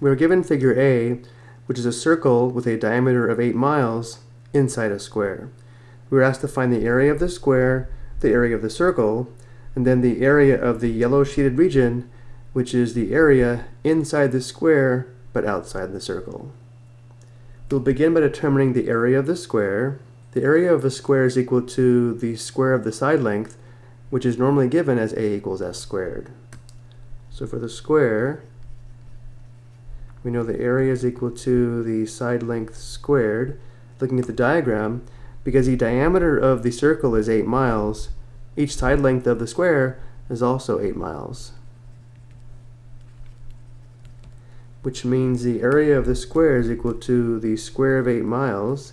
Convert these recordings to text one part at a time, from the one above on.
We are given figure A, which is a circle with a diameter of 8 miles inside a square. We are asked to find the area of the square, the area of the circle, and then the area of the yellow shaded region, which is the area inside the square but outside the circle. We'll begin by determining the area of the square. The area of a square is equal to the square of the side length, which is normally given as a equals s squared. So for the square, we know the area is equal to the side length squared. Looking at the diagram, because the diameter of the circle is 8 miles, each side length of the square is also 8 miles. Which means the area of the square is equal to the square of 8 miles,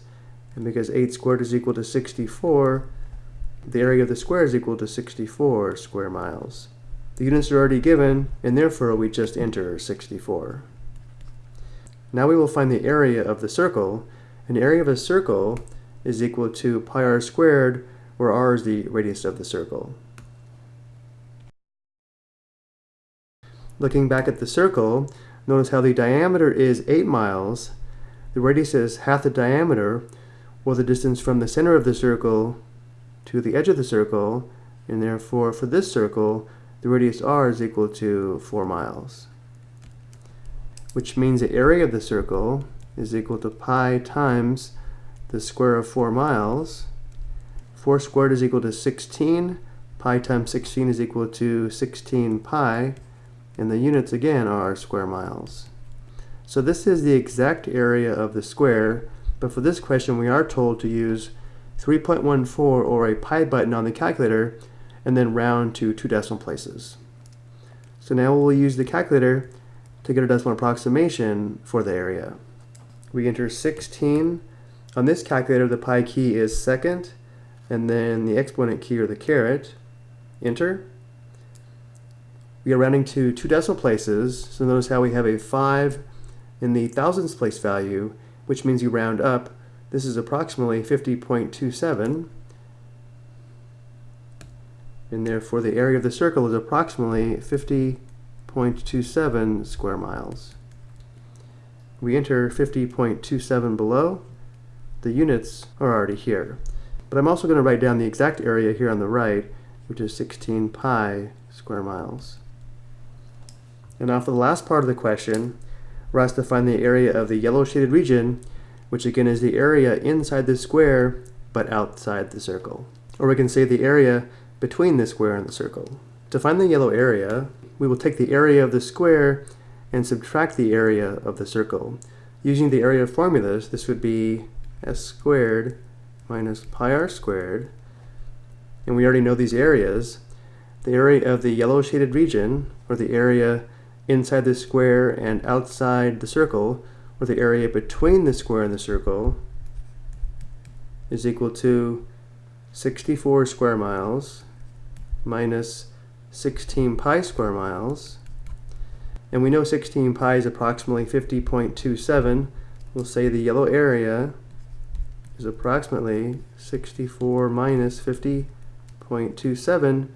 and because 8 squared is equal to 64, the area of the square is equal to 64 square miles. The units are already given, and therefore we just enter 64. Now we will find the area of the circle. An area of a circle is equal to pi r squared, where r is the radius of the circle. Looking back at the circle, notice how the diameter is 8 miles, the radius is half the diameter, or the distance from the center of the circle to the edge of the circle, and therefore for this circle, the radius r is equal to 4 miles. Which means the area of the circle is equal to pi times the square of 4 miles. 4 squared is equal to 16. Pi times 16 is equal to 16 pi. And the units again are square miles. So this is the exact area of the square, but for this question we are told to use 3.14 or a pi button on the calculator and then round to two decimal places. So now we'll use the calculator to get a decimal approximation for the area. We enter 16 on this calculator, the pi key is second, and then the exponent key or the caret. Enter. We are rounding to two decimal places, so notice how we have a 5 in the thousands place value, which means you round up. This is approximately 50.27, and therefore the area of the circle is approximately 50.27 square miles. We enter 50.27 below, the units are already here. But I'm also going to write down the exact area here on the right, which is 16 pi square miles. And now for the last part of the question, we're asked to find the area of the yellow shaded region, which again is the area inside the square, but outside the circle. Or we can say the area between the square and the circle. To find the yellow area, we will take the area of the square and subtract the area of the circle. Using the area formulas, this would be s squared minus pi r squared, and we already know these areas, the area of the yellow shaded region, or the area inside the square and outside the circle, or the area between the square and the circle, is equal to 64 square miles minus 16 pi square miles. And we know 16 pi is approximately 50.27. We'll say the yellow area is approximately 64 minus 50.27,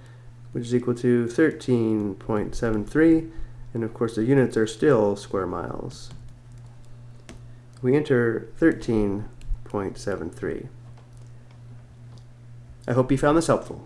which is equal to 13.73, and of course the units are still square miles. We enter 13.73. I hope you found this helpful.